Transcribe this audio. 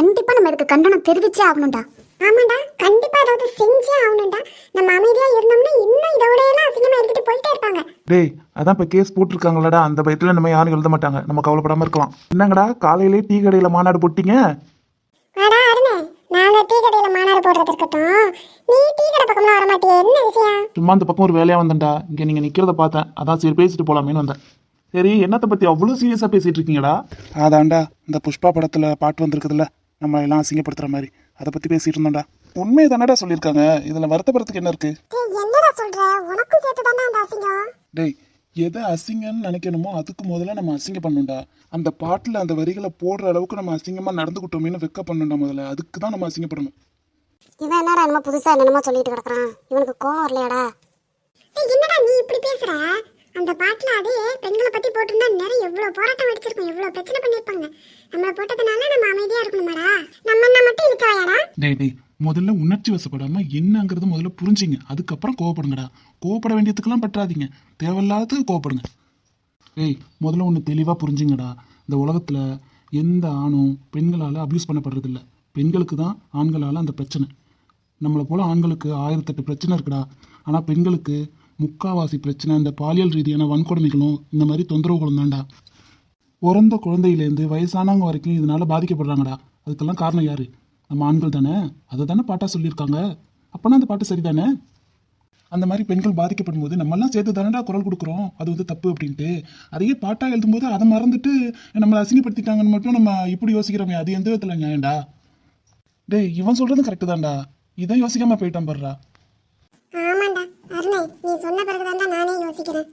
கண்டிப்பா நம்ம இதுக்கு கண்டனம் தெரிவிச்சே ஆகணும்டா. ஆமாடா கண்டிப்பா ஏதாவது செஞ்சே ஆகணும்டா. நம்ம அமைதியா இருந்தோம்னா இன்னும் இதோட எல்லாம் அசிங்கமா எடுத்துட்டு போயிட்டே இருப்பாங்க. டேய் அதான் இப்போ கேஸ் போட்டிருக்காங்களடா அந்த பயத்தில் நம்ம யாரும் எழுத மாட்டாங்க. நம்ம கவலைப்படாமல் இருக்கலாம். என்னங்கடா காலையிலே டீ கடையில் மாநாடு போட்டீங்க? வாடா அருணே நாங்க டீ கடையில மாநாடு போடுறது இருக்கட்டும். நீ டீ கடை பக்கம்லாம் வர மாட்டியே. என்ன விஷயம்? சும்மா அந்த பக்கம் ஒரு வேலையாக வந்தேன்டா. இங்கே நீங்கள் நிற்கிறத பார்த்தேன். அதான் சரி பேசிட்டு போகலாமேன்னு வந்தேன். சரி என்னத்தை பற்றி அவ்வளோ சீரியஸாக பேசிகிட்டு இருக்கீங்கடா? அதான்டா இந்த புஷ்பா படத்தில் பாட்டு வந்திருக்குதுல்ல. நம்ம எல்லாம் அசிங்கப்படுத்துகிற மாதிரி. அதை பற்றி பேசிட்டு இருந்தோம்டா. உண்மையை தானடா சொல்லியிருக்காங்க. இதில் வருத்தப்படுறதுக்கு என்ன இருக்குது டேய் என்னடா சொல்ற? உனக்கும் சேர்த்து தானே அந்த அசிங்கம்? டேய் எதை அசிங்கம்னு நினைக்கணுமோ அதுக்கு முதல்ல நம்ம அசிங்கம் பண்ணணும்டா. அந்த பாட்டில் அந்த வரிகளை போடுற அளவுக்கு நம்ம அசிங்கமாக நடந்துக்கிட்டோமேனு வெக்க பண்ணணும்டா முதல்ல. அதுக்கு தான் நம்ம அசிங்கப்படணும். இவன் என்னடா என்னமோ புதுசா என்னமோ சொல்லிட்டு கிடக்குறான். இவனுக்கு கோவம் வரலையாடா? டேய் என்னடா நீ இப்படி பேசுற? அந்த பாட்டுல அதே பெண்களை பத்தி போட்டிருந்தா நிறைய எவ்வளவு போராட்டம் வெடிச்சிருக்கும் இவ்வளவு பிரச்சனை பண்ணிருப்பாங்க. நம்மள போட்டதுனால நம்ம அமைதியா இருக்கணுமாடா? நம்ம என்ன மட்டும் இழுச்சவாயாடா? டேய் டேய் முதல்ல உணர்ச்சி வசப்படாம என்னங்கிறது முதல்ல புரிஞ்சுங்க. அதுக்கப்புறம் கோவப்படுங்கடா. கோவப்பட வேண்டியதுக்கெல்லாம் பற்றாதீங்க. தேவையில்லாததுக்கு கோவப்படுங்க. ஏய் முதல்ல ஒன்று தெளிவாக புரிஞ்சுங்கடா. இந்த உலகத்தில் எந்த ஆணும் பெண்களால் அப்யூஸ் பண்ணப்படுறதில்ல. பெண்களுக்கு தான் ஆண்களால் அந்த பிரச்சனை. நம்மளை போல் ஆண்களுக்கு ஆயிரத்தெட்டு பிரச்சனை இருக்குடா. ஆனால் பெண்களுக்கு முக்காவாசி பிரச்சனை இந்த பாலியல் ரீதியான வன்கொடுமைகளும் இந்த மாதிரி தொந்தரவுகளும் தான்டா. பிறந்த குழந்தையிலேருந்து வயசானவங்க வரைக்கும் இதனால பாதிக்கப்படுறாங்கடா. அதுக்கெல்லாம் காரணம் யாரு? நம்ம ஆண்கள் தானே? அதை தானே பாட்டா சொல்லியிருக்காங்க. அப்போனா அந்த பாட்டு சரிதானே? அந்த மாதிரி பெண்கள் பாதிக்கப்படும் போது நம்மெல்லாம் சேர்த்து தானடா குரல் கொடுக்குறோம். அது வந்து தப்பு அப்படின்ட்டு. அதையே பாட்டா எழுதும்போது அதை மறந்துட்டு நம்மளை அசிங்கப்படுத்திட்டாங்கன்னு மட்டும் நம்ம இப்படி யோசிக்கிறோமே. அது எந்த விதத்தில் நியாயம்டா? டேய் இவன் சொல்றது கரெக்டு தான்டா. இதை யோசிக்காம போயிட்டான் பாருடா. ஆமாண்டா. அருணை நீ சொன்ன பிறகுதான்டா நானே யோசிக்கிறேன்.